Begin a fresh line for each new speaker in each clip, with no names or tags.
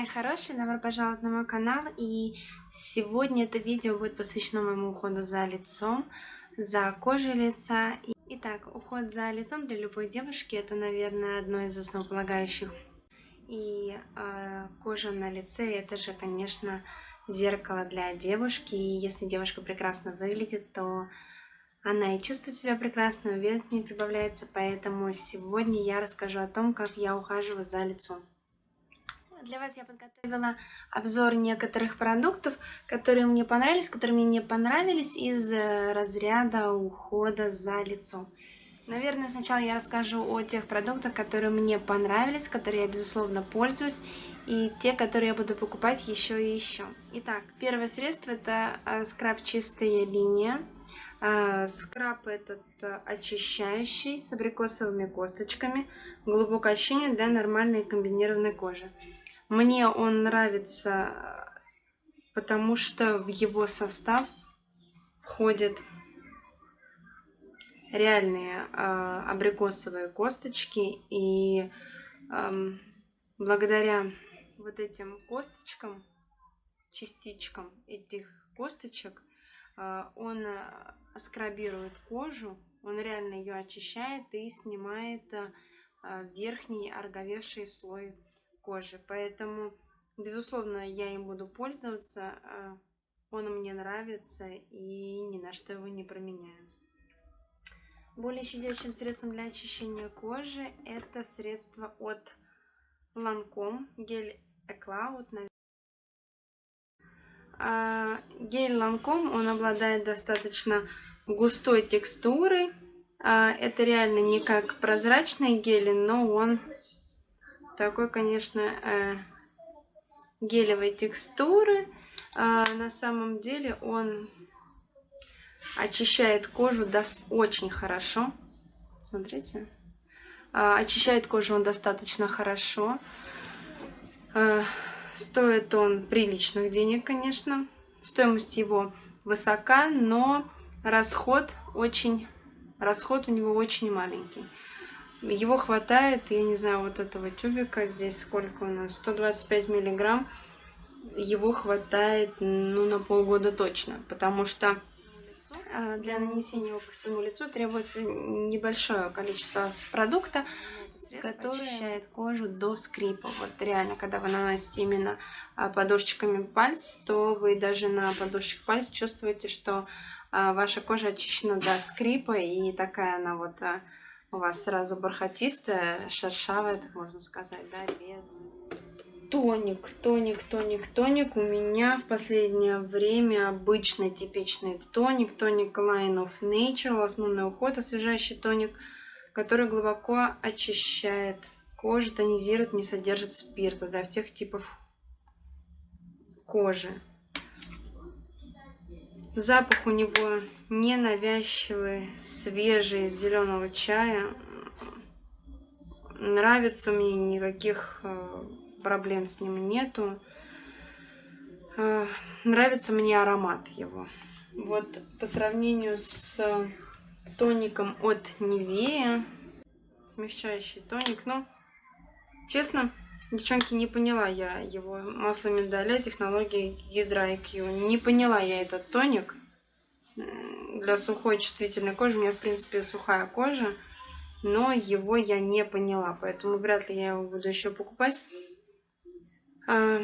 мои хорошие, добро пожаловать на мой канал. И сегодня это видео будет посвящено моему уходу за лицом, за кожей лица. Итак, уход за лицом для любой девушки это, наверное, одно из основополагающих. И э, кожа на лице это же, конечно, зеркало для девушки. И если девушка прекрасно выглядит, то она и чувствует себя прекрасно, уверенность не прибавляется. Поэтому сегодня я расскажу о том, как я ухаживаю за лицом. Для вас я подготовила обзор некоторых продуктов, которые мне понравились, которые мне не понравились из э, разряда ухода за лицом. Наверное, сначала я расскажу о тех продуктах, которые мне понравились, которые я, безусловно, пользуюсь, и те, которые я буду покупать еще и еще. Итак, первое средство это э, скраб «Чистая линия». Э, скраб этот очищающий с абрикосовыми косточками, глубокое ощущение для нормальной комбинированной кожи. Мне он нравится, потому что в его состав входят реальные э, абрикосовые косточки. И э, благодаря вот этим косточкам, частичкам этих косточек, э, он скрабирует кожу, он реально ее очищает и снимает э, верхний ороговевший слой кожи. Поэтому, безусловно, я им буду пользоваться. А, он мне нравится и ни на что его не променяю. Более щадящим средством для очищения кожи это средство от Lancome гель Ecloud. А, гель Lancome, он обладает достаточно густой текстурой. А, это реально не как прозрачный гель, но он такой, конечно, э, гелевой текстуры. А на самом деле он очищает кожу даст очень хорошо. Смотрите. А, очищает кожу он достаточно хорошо. А, стоит он приличных денег, конечно. Стоимость его высока, но расход очень расход у него очень маленький. Его хватает, я не знаю, вот этого тюбика, здесь сколько у нас, 125 миллиграмм. Его хватает, ну, на полгода точно, потому что а, для нанесения его по всему лицу требуется небольшое количество продукта, который очищает кожу до скрипа. Вот реально, когда вы наносите именно а, подушечками пальцев, то вы даже на подушечках пальцев чувствуете, что а, ваша кожа очищена до скрипа, и такая она вот у вас сразу бархатистая, шершавая, так можно сказать, да, без... Тоник, тоник, тоник, тоник. У меня в последнее время обычный типичный тоник. Тоник Line of Nature, основной уход, освежающий тоник, который глубоко очищает кожу, тонизирует, не содержит спирта для всех типов кожи. Запах у него ненавязчивый, свежий, зеленого чая. Нравится мне, никаких э, проблем с ним нету. Э, нравится мне аромат его. Вот по сравнению с тоником от Nivea, смягчающий тоник, ну, честно, девчонки, не поняла я его масло миндаля, технологии Hydra IQ. Не поняла я этот тоник для сухой чувствительной кожи. У меня, в принципе, сухая кожа, но его я не поняла, поэтому вряд ли я его буду еще покупать. А,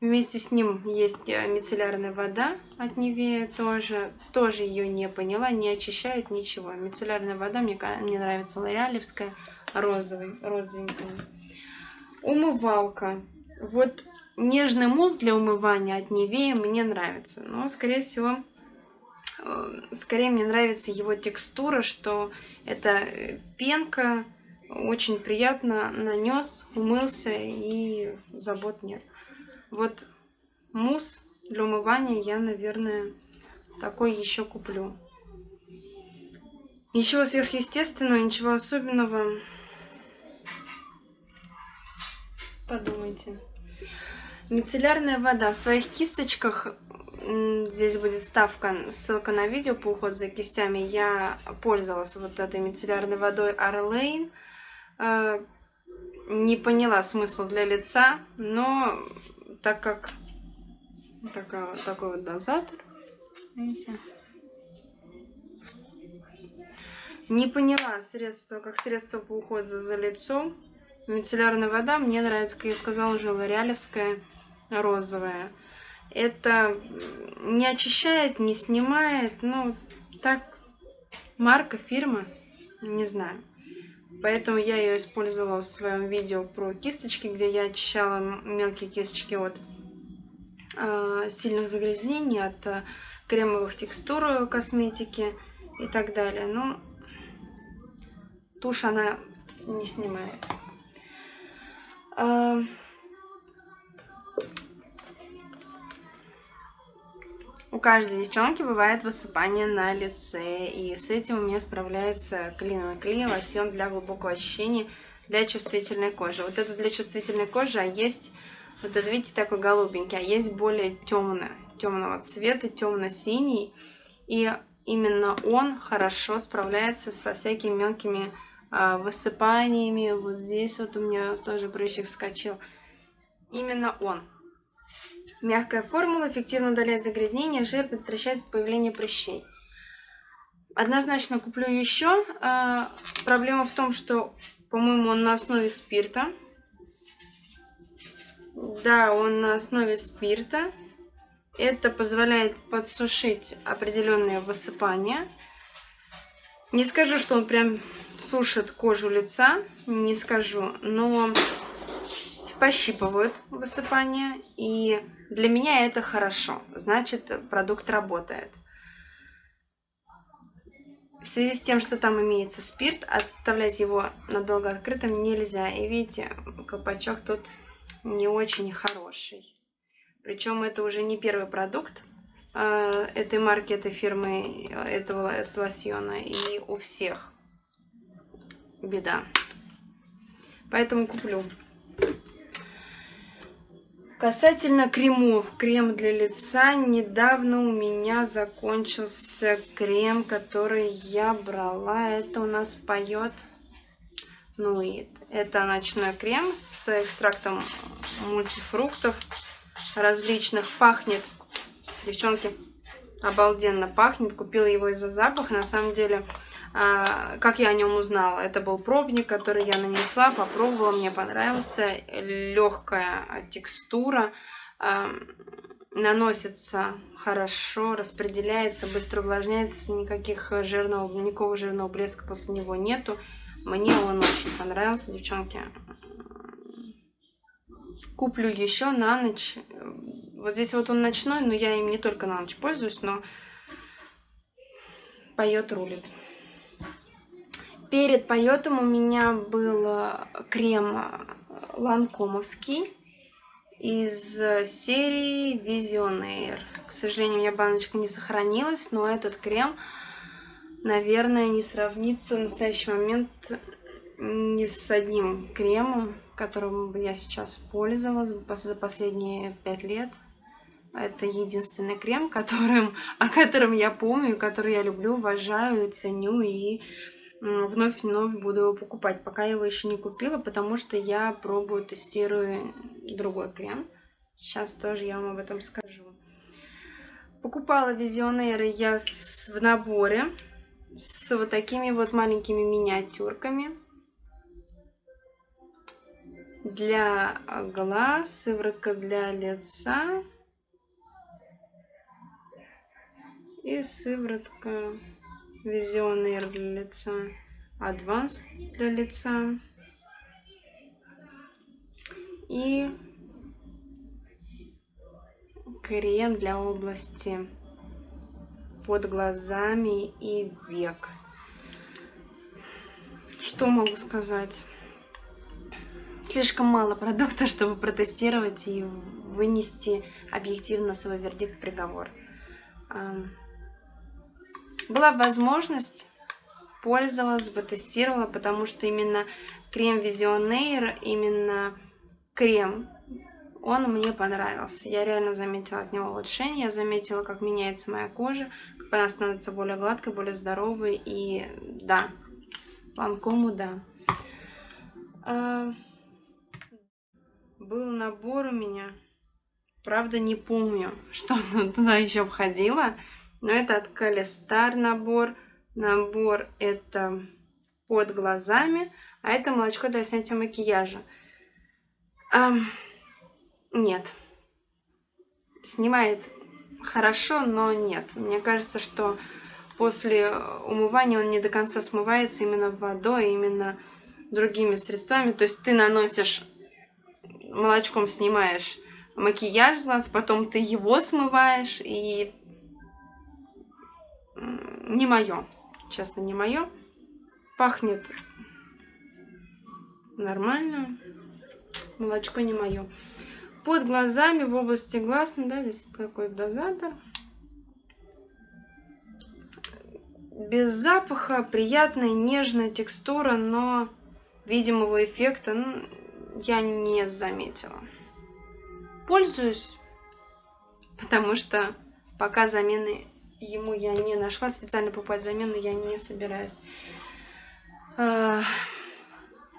вместе с ним есть э, мицеллярная вода от Невея тоже. Тоже ее не поняла, не очищает ничего. Мицеллярная вода мне, мне нравится лореалевская, розовый, розовенькая. Умывалка. Вот нежный мусс для умывания от Невея мне нравится. Но, скорее всего, скорее мне нравится его текстура, что это пенка, очень приятно нанес, умылся и забот нет. Вот мусс для умывания я, наверное, такой еще куплю. Ничего сверхъестественного, ничего особенного. Подумайте. Мицеллярная вода. В своих кисточках Здесь будет ставка, ссылка на видео по уходу за кистями. Я пользовалась вот этой мицеллярной водой Arlane. Э, не поняла смысл для лица, но так как такая, такой вот дозатор, видите, не поняла средство, как средство по уходу за лицом. Мицеллярная вода мне нравится, как я сказала, уже лореалевская розовая. Это не очищает, не снимает, ну, так, марка, фирма, не знаю. Поэтому я ее использовала в своем видео про кисточки, где я очищала мелкие кисточки от э, сильных загрязнений, от э, кремовых текстур косметики и так далее. Но тушь она не снимает. Э, У каждой девчонки бывает высыпание на лице, и с этим у меня справляется Клин Кли лосьон для глубокого очищения для чувствительной кожи. Вот это для чувствительной кожи, а есть, вот это видите, такой голубенький, а есть более темный, темного цвета, темно-синий, и именно он хорошо справляется со всякими мелкими а, высыпаниями. Вот здесь вот у меня тоже прыщик вскочил. Именно он. Мягкая формула эффективно удаляет загрязнение, жир, предотвращает появление прыщей. Однозначно куплю еще. А, проблема в том, что, по-моему, он на основе спирта. Да, он на основе спирта. Это позволяет подсушить определенные высыпания. Не скажу, что он прям сушит кожу лица, не скажу, но пощипывают высыпания и для меня это хорошо, значит продукт работает. В связи с тем, что там имеется спирт, оставлять его надолго открытым нельзя. И видите, колпачок тут не очень хороший. Причем это уже не первый продукт э, этой марки, этой фирмы, этого лосьона. И у всех беда. Поэтому куплю. Касательно кремов, крем для лица, недавно у меня закончился крем, который я брала. Это у нас поет Нуит. Это ночной крем с экстрактом мультифруктов различных. Пахнет, девчонки, обалденно пахнет. Купила его из-за запаха. На самом деле как я о нем узнала? Это был пробник, который я нанесла, попробовала, мне понравился. Легкая текстура, наносится хорошо, распределяется, быстро увлажняется, никаких жирного, никакого жирного блеска после него нету. Мне он очень понравился, девчонки. Куплю еще на ночь. Вот здесь вот он ночной, но я им не только на ночь пользуюсь, но поет рулит. Перед поетом у меня был э, крем э, ланкомовский из серии Visionaire. К сожалению, у меня баночка не сохранилась, но этот крем, наверное, не сравнится в настоящий момент ни с одним кремом, которым я сейчас пользовалась за последние пять лет. Это единственный крем, которым, о котором я помню, который я люблю, уважаю, ценю и вновь вновь буду его покупать. Пока я его еще не купила, потому что я пробую, тестирую другой крем. Сейчас тоже я вам об этом скажу. Покупала визионеры я с, в наборе с вот такими вот маленькими миниатюрками. Для глаз, сыворотка для лица и сыворотка Визионер для лица, Адванс для лица и крем для области под глазами и век. Что могу сказать? Слишком мало продукта, чтобы протестировать и вынести объективно свой вердикт, приговор была возможность, пользовалась бы, тестировала, потому что именно крем Visionaire, именно крем, он мне понравился. Я реально заметила от него улучшение, я заметила, как меняется моя кожа, как она становится более гладкой, более здоровой, и да, Ланкому да. А, был набор у меня. Правда, не помню, что туда еще входило. Но это от Калистар набор. Набор это под глазами. А это молочко для снятия макияжа. Эм, нет. Снимает хорошо, но нет. Мне кажется, что после умывания он не до конца смывается именно водой, именно другими средствами. То есть ты наносишь, молочком снимаешь макияж с глаз, потом ты его смываешь, и не мое, честно, не мое. Пахнет нормально, молочко не мое. Под глазами, в области глаз, ну да, здесь какой-то дозатор. Без запаха, приятная, нежная текстура, но видимого эффекта ну, я не заметила. Пользуюсь, потому что пока замены ему я не нашла, специально покупать замену я не собираюсь. А,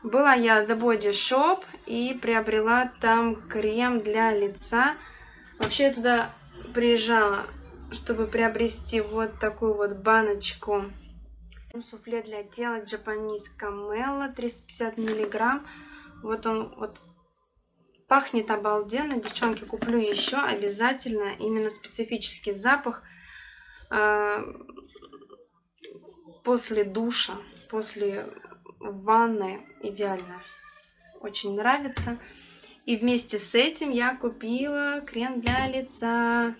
была я The Body Shop и приобрела там крем для лица. Вообще я туда приезжала, чтобы приобрести вот такую вот баночку суфле для тела Japanese Camella 350 миллиграмм. Вот он вот пахнет обалденно. Девчонки, куплю еще обязательно. Именно специфический запах после душа, после ванны идеально. Очень нравится. И вместе с этим я купила крем для лица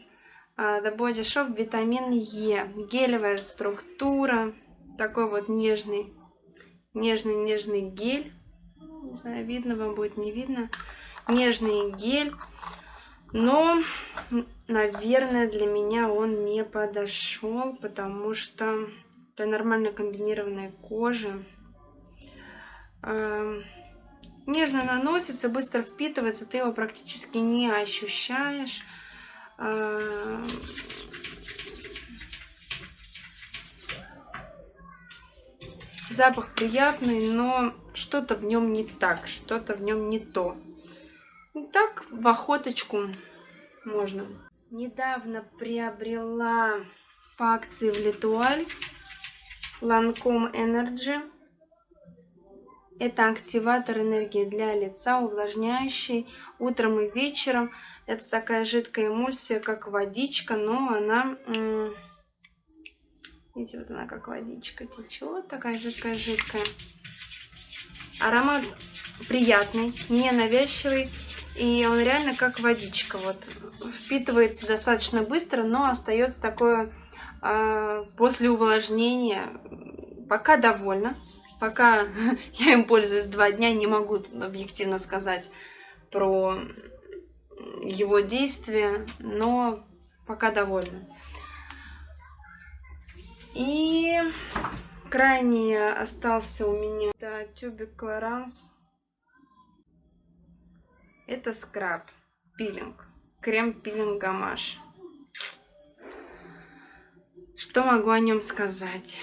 The Body Shop витамин Е. Гелевая структура такой вот нежный, нежный-нежный гель. Не знаю, видно вам будет, не видно. Нежный гель. Но, наверное, для меня он не подошел, потому что для нормально комбинированной кожи э, нежно наносится, быстро впитывается, ты его практически не ощущаешь. Э, Запах приятный, но что-то в нем не так, что-то в нем не то. Так, в охоточку можно. Недавно приобрела по акции в Литуаль Lancome Energy. Это активатор энергии для лица, увлажняющий утром и вечером. Это такая жидкая эмульсия, как водичка, но она Видите, вот она как водичка течет, такая жидкая-жидкая. Аромат приятный, не навязчивый. И он реально как водичка. Вот впитывается достаточно быстро, но остается такое э, после увлажнения. Пока довольна. Пока я им пользуюсь два дня, не могу объективно сказать про его действие, но пока довольна. И крайне остался у меня да, тюбик Клоранс. Это скраб, пилинг, крем-пилинг гамаш. Что могу о нем сказать?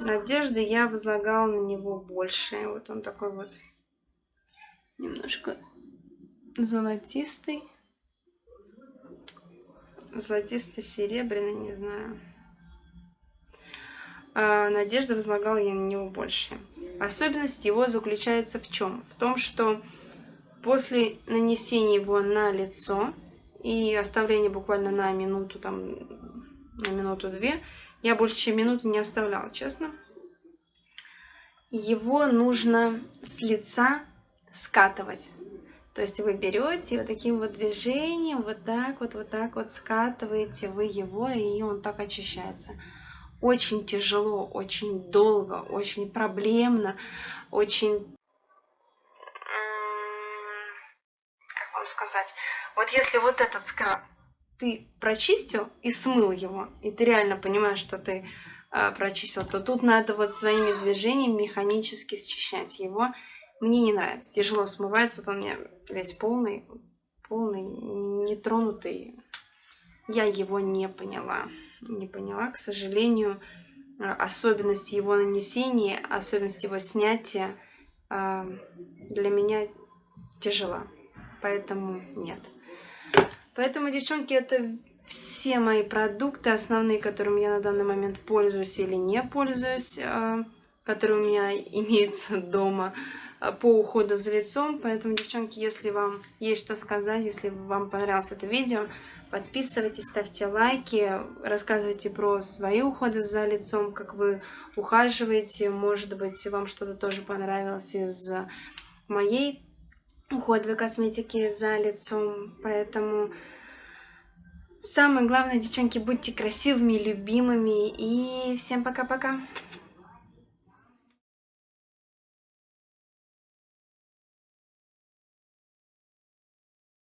Надежды я возлагала на него больше. Вот он такой вот немножко золотистый. Золотисто-серебряный, не знаю а надежды возлагала я на него больше. Особенность его заключается в чем? В том, что после нанесения его на лицо и оставления буквально на минуту, там, на минуту-две, я больше чем минуту не оставляла, честно. Его нужно с лица скатывать. То есть вы берете вот таким вот движением, вот так вот, вот так вот скатываете вы его, и он так очищается очень тяжело, очень долго, очень проблемно, очень... Как вам сказать? Вот если вот этот скраб ты прочистил и смыл его, и ты реально понимаешь, что ты э, прочистил, то тут надо вот своими движениями механически счищать его. Мне не нравится, тяжело смывается, вот он у меня весь полный, полный, нетронутый. Я его не поняла не поняла. К сожалению, э, особенность его нанесения, особенность его снятия э, для меня тяжела. Поэтому нет. Поэтому, девчонки, это все мои продукты, основные, которыми я на данный момент пользуюсь или не пользуюсь, э, которые у меня имеются дома э, по уходу за лицом. Поэтому, девчонки, если вам есть что сказать, если вам понравилось это видео, подписывайтесь, ставьте лайки, рассказывайте про свои уходы за лицом, как вы ухаживаете. Может быть, вам что-то тоже понравилось из моей уходовой косметики за лицом. Поэтому Самое главное, девчонки, будьте красивыми, любимыми. И всем пока-пока.